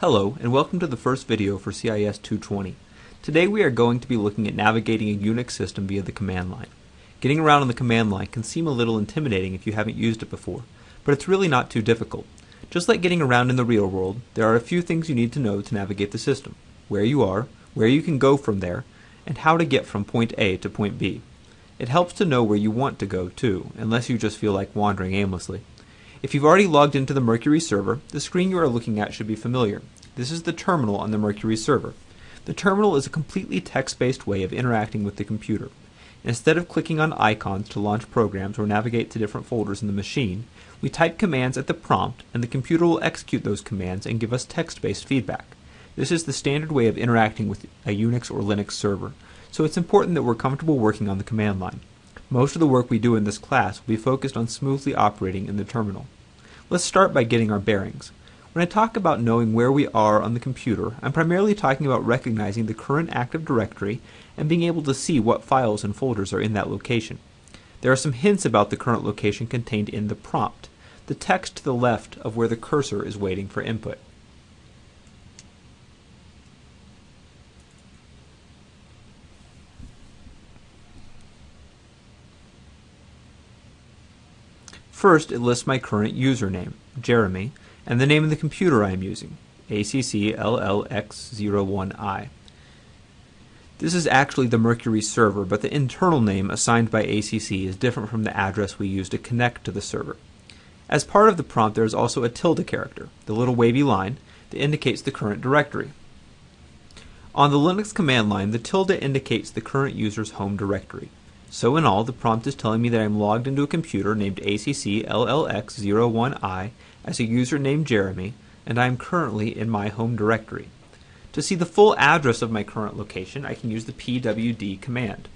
Hello, and welcome to the first video for CIS 220. Today we are going to be looking at navigating a Unix system via the command line. Getting around on the command line can seem a little intimidating if you haven't used it before, but it's really not too difficult. Just like getting around in the real world, there are a few things you need to know to navigate the system. Where you are, where you can go from there, and how to get from point A to point B. It helps to know where you want to go, too, unless you just feel like wandering aimlessly. If you've already logged into the Mercury server, the screen you are looking at should be familiar. This is the terminal on the Mercury server. The terminal is a completely text-based way of interacting with the computer. Instead of clicking on icons to launch programs or navigate to different folders in the machine, we type commands at the prompt and the computer will execute those commands and give us text-based feedback. This is the standard way of interacting with a Unix or Linux server, so it's important that we're comfortable working on the command line. Most of the work we do in this class will be focused on smoothly operating in the terminal. Let's start by getting our bearings. When I talk about knowing where we are on the computer, I'm primarily talking about recognizing the current active directory and being able to see what files and folders are in that location. There are some hints about the current location contained in the prompt, the text to the left of where the cursor is waiting for input. First, it lists my current username, Jeremy, and the name of the computer I am using, ACCLLX01I. This is actually the Mercury server, but the internal name assigned by ACC is different from the address we use to connect to the server. As part of the prompt, there is also a tilde character, the little wavy line, that indicates the current directory. On the Linux command line, the tilde indicates the current user's home directory. So in all, the prompt is telling me that I'm logged into a computer named ACCLLX01I as a user named Jeremy, and I am currently in my home directory. To see the full address of my current location, I can use the pwd command.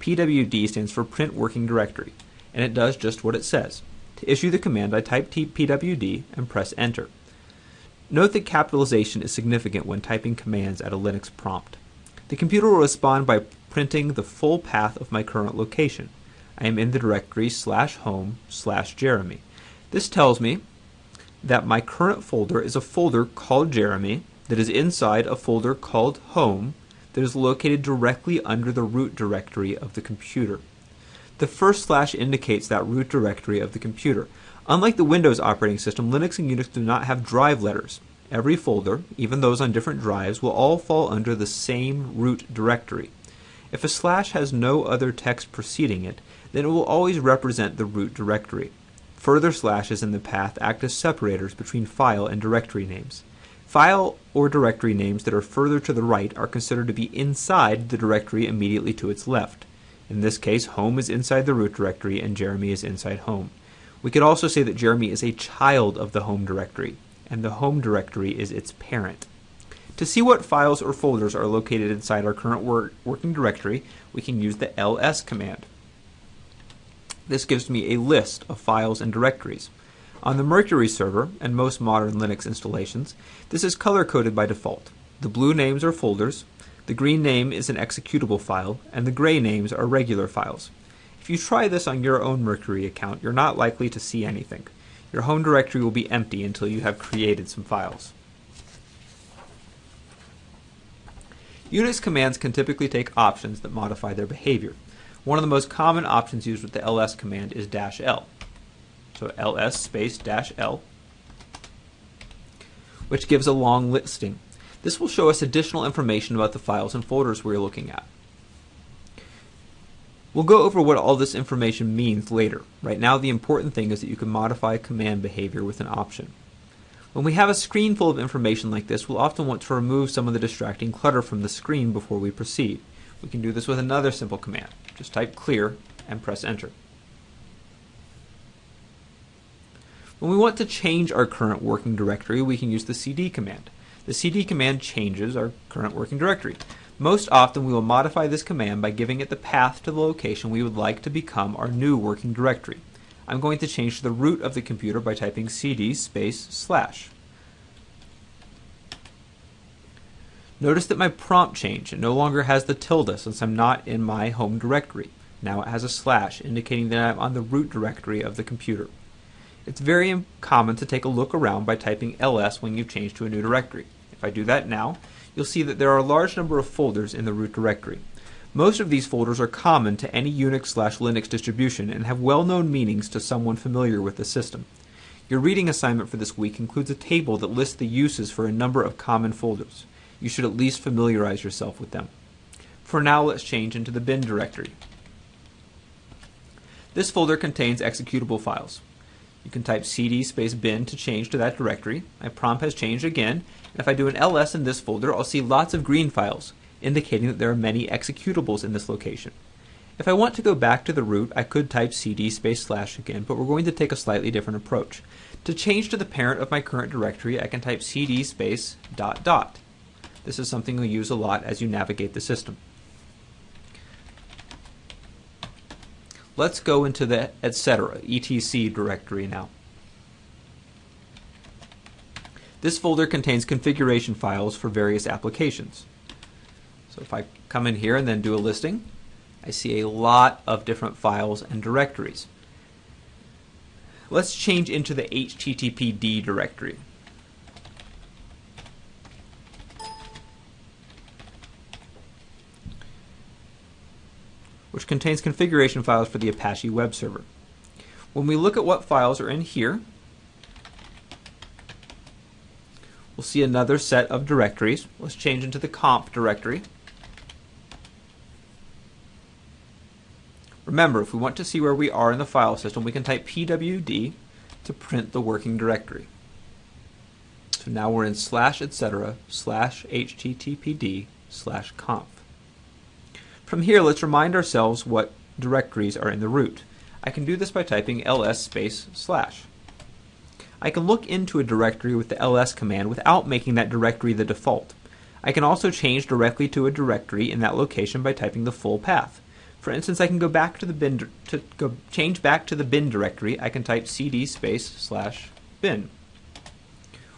pwd stands for Print Working Directory, and it does just what it says. To issue the command, I type pwd and press enter. Note that capitalization is significant when typing commands at a Linux prompt. The computer will respond by printing the full path of my current location. I am in the directory slash home slash Jeremy. This tells me that my current folder is a folder called Jeremy that is inside a folder called home that is located directly under the root directory of the computer. The first slash indicates that root directory of the computer. Unlike the Windows operating system, Linux and Unix do not have drive letters. Every folder, even those on different drives, will all fall under the same root directory. If a slash has no other text preceding it, then it will always represent the root directory. Further slashes in the path act as separators between file and directory names. File or directory names that are further to the right are considered to be inside the directory immediately to its left. In this case, home is inside the root directory and Jeremy is inside home. We could also say that Jeremy is a child of the home directory, and the home directory is its parent. To see what files or folders are located inside our current wor working directory, we can use the ls command. This gives me a list of files and directories. On the Mercury server and most modern Linux installations, this is color-coded by default. The blue names are folders, the green name is an executable file, and the gray names are regular files. If you try this on your own Mercury account, you're not likely to see anything. Your home directory will be empty until you have created some files. Unix commands can typically take options that modify their behavior. One of the most common options used with the ls command is dash "-l". So ls space dash "-l", which gives a long listing. This will show us additional information about the files and folders we're looking at. We'll go over what all this information means later. Right now the important thing is that you can modify command behavior with an option. When we have a screen full of information like this, we'll often want to remove some of the distracting clutter from the screen before we proceed. We can do this with another simple command. Just type clear and press enter. When we want to change our current working directory, we can use the cd command. The cd command changes our current working directory. Most often we will modify this command by giving it the path to the location we would like to become our new working directory. I'm going to change to the root of the computer by typing cd space slash. Notice that my prompt changed. It no longer has the tilde since I'm not in my home directory. Now it has a slash indicating that I'm on the root directory of the computer. It's very common to take a look around by typing ls when you change to a new directory. If I do that now, you'll see that there are a large number of folders in the root directory. Most of these folders are common to any Unix slash Linux distribution and have well-known meanings to someone familiar with the system. Your reading assignment for this week includes a table that lists the uses for a number of common folders. You should at least familiarize yourself with them. For now, let's change into the bin directory. This folder contains executable files. You can type cd space bin to change to that directory. My prompt has changed again, and if I do an ls in this folder, I'll see lots of green files, indicating that there are many executables in this location. If I want to go back to the root, I could type cd space slash again, but we're going to take a slightly different approach. To change to the parent of my current directory, I can type cd space dot dot. This is something you'll use a lot as you navigate the system. Let's go into the etc. etc directory now. This folder contains configuration files for various applications. So if I come in here and then do a listing, I see a lot of different files and directories. Let's change into the HTTPD directory. which contains configuration files for the Apache web server. When we look at what files are in here, we'll see another set of directories. Let's change into the conf directory. Remember, if we want to see where we are in the file system, we can type pwd to print the working directory. So now we're in slash etc slash httpd slash conf. From here, let's remind ourselves what directories are in the root. I can do this by typing ls space slash. I can look into a directory with the ls command without making that directory the default. I can also change directly to a directory in that location by typing the full path. For instance, I can go back to the bin to go change back to the bin directory. I can type cd space slash bin.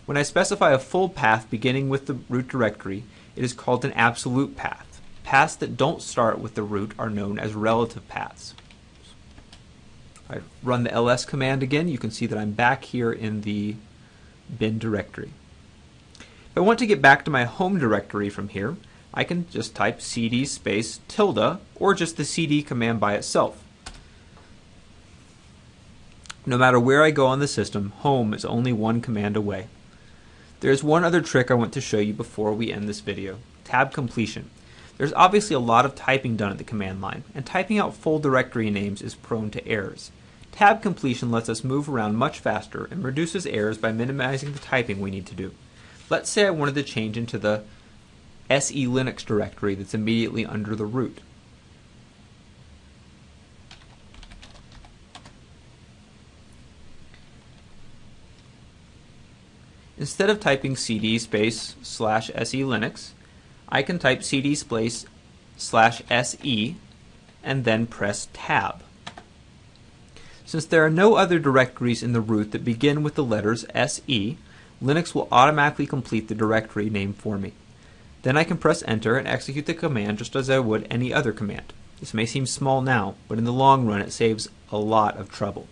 When I specify a full path beginning with the root directory, it is called an absolute path. Paths that don't start with the root are known as relative paths. I run the ls command again, you can see that I'm back here in the bin directory. If I want to get back to my home directory from here, I can just type cd space tilde or just the cd command by itself. No matter where I go on the system, home is only one command away. There's one other trick I want to show you before we end this video, tab completion. There's obviously a lot of typing done at the command line, and typing out full directory names is prone to errors. Tab completion lets us move around much faster and reduces errors by minimizing the typing we need to do. Let's say I wanted to change into the SE Linux directory that's immediately under the root. Instead of typing cd space slash se linux, I can type cd space slash se and then press tab. Since there are no other directories in the root that begin with the letters SE, Linux will automatically complete the directory name for me. Then I can press enter and execute the command just as I would any other command. This may seem small now, but in the long run it saves a lot of trouble.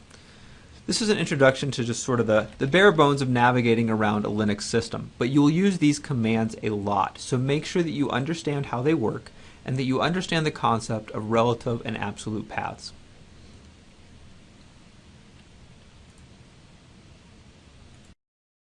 This is an introduction to just sort of the, the bare bones of navigating around a Linux system, but you will use these commands a lot, so make sure that you understand how they work and that you understand the concept of relative and absolute paths.